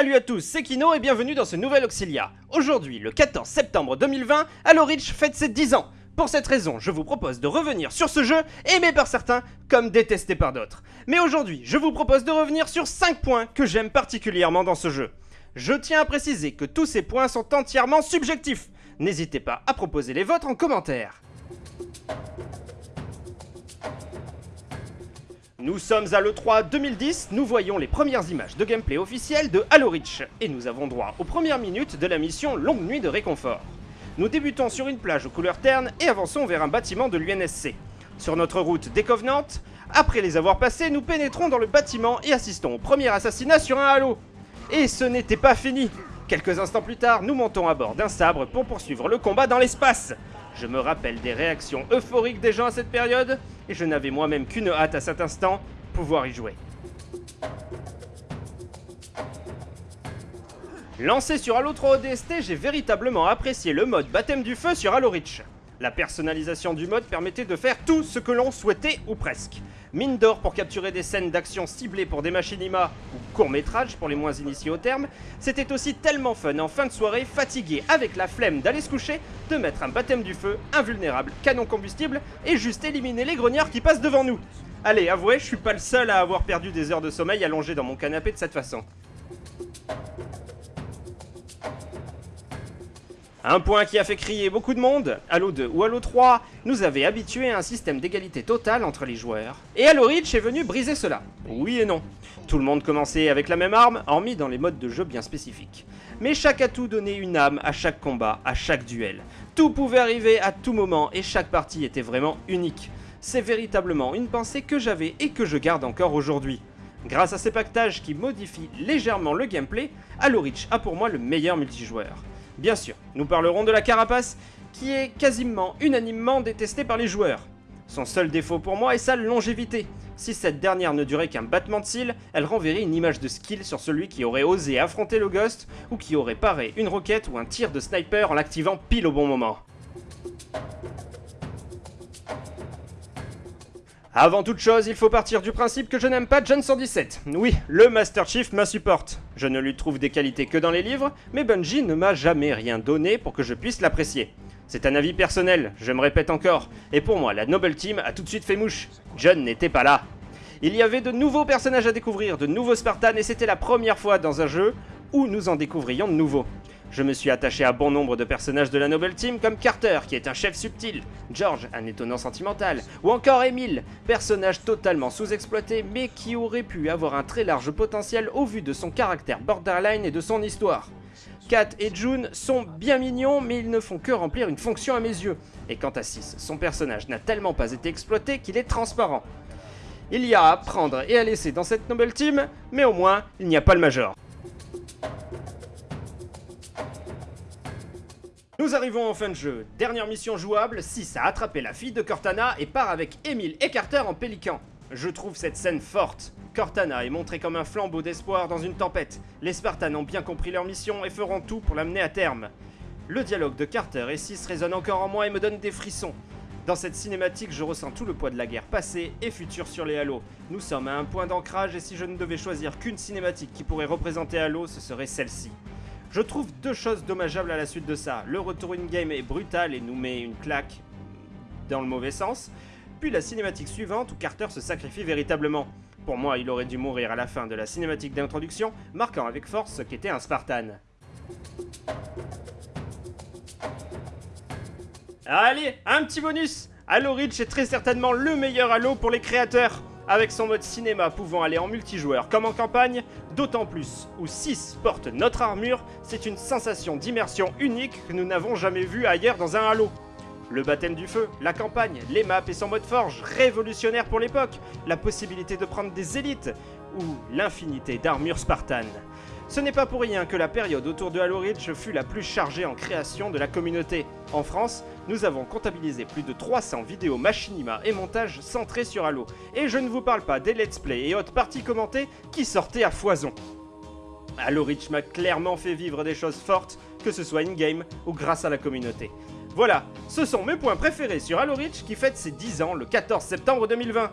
Salut à tous, c'est Kino et bienvenue dans ce nouvel Auxilia. Aujourd'hui, le 14 septembre 2020, Halo Reach fête ses 10 ans. Pour cette raison, je vous propose de revenir sur ce jeu, aimé par certains comme détesté par d'autres. Mais aujourd'hui, je vous propose de revenir sur 5 points que j'aime particulièrement dans ce jeu. Je tiens à préciser que tous ces points sont entièrement subjectifs. N'hésitez pas à proposer les vôtres en commentaire. Nous sommes à l'E3 2010, nous voyons les premières images de gameplay officielles de Halo Reach, et nous avons droit aux premières minutes de la mission Longue Nuit de Réconfort. Nous débutons sur une plage aux couleurs ternes et avançons vers un bâtiment de l'UNSC. Sur notre route des après les avoir passés, nous pénétrons dans le bâtiment et assistons au premier assassinat sur un Halo. Et ce n'était pas fini Quelques instants plus tard, nous montons à bord d'un sabre pour poursuivre le combat dans l'espace je me rappelle des réactions euphoriques des gens à cette période, et je n'avais moi-même qu'une hâte à cet instant, pouvoir y jouer. Lancé sur Halo 3 ODST, j'ai véritablement apprécié le mode baptême du feu sur Halo Reach. La personnalisation du mode permettait de faire tout ce que l'on souhaitait ou presque. Mine d'or pour capturer des scènes d'action ciblées pour des machinima ou courts-métrages pour les moins initiés au terme, c'était aussi tellement fun en fin de soirée, fatigué avec la flemme d'aller se coucher, de mettre un baptême du feu, invulnérable, canon combustible et juste éliminer les grognards qui passent devant nous. Allez, avouez, je suis pas le seul à avoir perdu des heures de sommeil allongé dans mon canapé de cette façon. Un point qui a fait crier beaucoup de monde, Halo 2 ou Halo 3 nous avait habitués à un système d'égalité totale entre les joueurs. Et Halo Reach est venu briser cela. Oui et non. Tout le monde commençait avec la même arme, hormis dans les modes de jeu bien spécifiques. Mais chaque atout donnait une âme à chaque combat, à chaque duel. Tout pouvait arriver à tout moment et chaque partie était vraiment unique. C'est véritablement une pensée que j'avais et que je garde encore aujourd'hui. Grâce à ces pactages qui modifient légèrement le gameplay, Halo Reach a pour moi le meilleur multijoueur. Bien sûr, nous parlerons de la carapace, qui est quasiment unanimement détestée par les joueurs. Son seul défaut pour moi est sa longévité. Si cette dernière ne durait qu'un battement de cils, elle renverrait une image de skill sur celui qui aurait osé affronter le Ghost, ou qui aurait paré une roquette ou un tir de sniper en l'activant pile au bon moment. Avant toute chose, il faut partir du principe que je n'aime pas John 117. Oui, le Master Chief m'insupporte. Je ne lui trouve des qualités que dans les livres, mais Bungie ne m'a jamais rien donné pour que je puisse l'apprécier. C'est un avis personnel, je me répète encore, et pour moi, la Noble Team a tout de suite fait mouche. John n'était pas là. Il y avait de nouveaux personnages à découvrir, de nouveaux Spartans, et c'était la première fois dans un jeu où nous en découvrions de nouveaux. Je me suis attaché à bon nombre de personnages de la Noble Team comme Carter, qui est un chef subtil, George, un étonnant sentimental, ou encore Emile, personnage totalement sous-exploité mais qui aurait pu avoir un très large potentiel au vu de son caractère borderline et de son histoire. Kat et June sont bien mignons mais ils ne font que remplir une fonction à mes yeux, et quant à Sis, son personnage n'a tellement pas été exploité qu'il est transparent. Il y a à prendre et à laisser dans cette Noble Team, mais au moins, il n'y a pas le Major. Nous arrivons en fin de jeu. Dernière mission jouable, 6 a attrapé la fille de Cortana et part avec Emile et Carter en pélican. Je trouve cette scène forte. Cortana est montrée comme un flambeau d'espoir dans une tempête. Les Spartans ont bien compris leur mission et feront tout pour l'amener à terme. Le dialogue de Carter et 6 résonne encore en moi et me donne des frissons. Dans cette cinématique, je ressens tout le poids de la guerre passée et future sur les Halo. Nous sommes à un point d'ancrage et si je ne devais choisir qu'une cinématique qui pourrait représenter Halo, ce serait celle-ci. Je trouve deux choses dommageables à la suite de ça. Le retour in-game est brutal et nous met une claque dans le mauvais sens. Puis la cinématique suivante où Carter se sacrifie véritablement. Pour moi, il aurait dû mourir à la fin de la cinématique d'introduction, marquant avec force ce qu'était un Spartan. Allez, un petit bonus Halo Reach est très certainement le meilleur Halo pour les créateurs avec son mode cinéma pouvant aller en multijoueur comme en campagne, d'autant plus où 6 porte notre armure, c'est une sensation d'immersion unique que nous n'avons jamais vue ailleurs dans un Halo. Le baptême du feu, la campagne, les maps et son mode forge, révolutionnaire pour l'époque, la possibilité de prendre des élites, ou l'infinité d'armures spartanes. Ce n'est pas pour rien que la période autour de Halo Reach fut la plus chargée en création de la communauté. En France, nous avons comptabilisé plus de 300 vidéos machinima et montages centrés sur Halo. Et je ne vous parle pas des let's play et autres parties commentées qui sortaient à foison. Halo Reach m'a clairement fait vivre des choses fortes, que ce soit in-game ou grâce à la communauté. Voilà, ce sont mes points préférés sur Halo Reach qui fête ses 10 ans le 14 septembre 2020.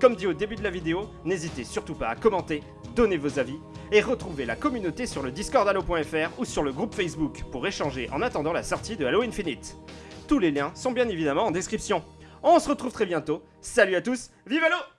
Comme dit au début de la vidéo, n'hésitez surtout pas à commenter, donner vos avis, et retrouvez la communauté sur le Discord Halo.fr ou sur le groupe Facebook pour échanger en attendant la sortie de Halo Infinite. Tous les liens sont bien évidemment en description. On se retrouve très bientôt. Salut à tous, vive Halo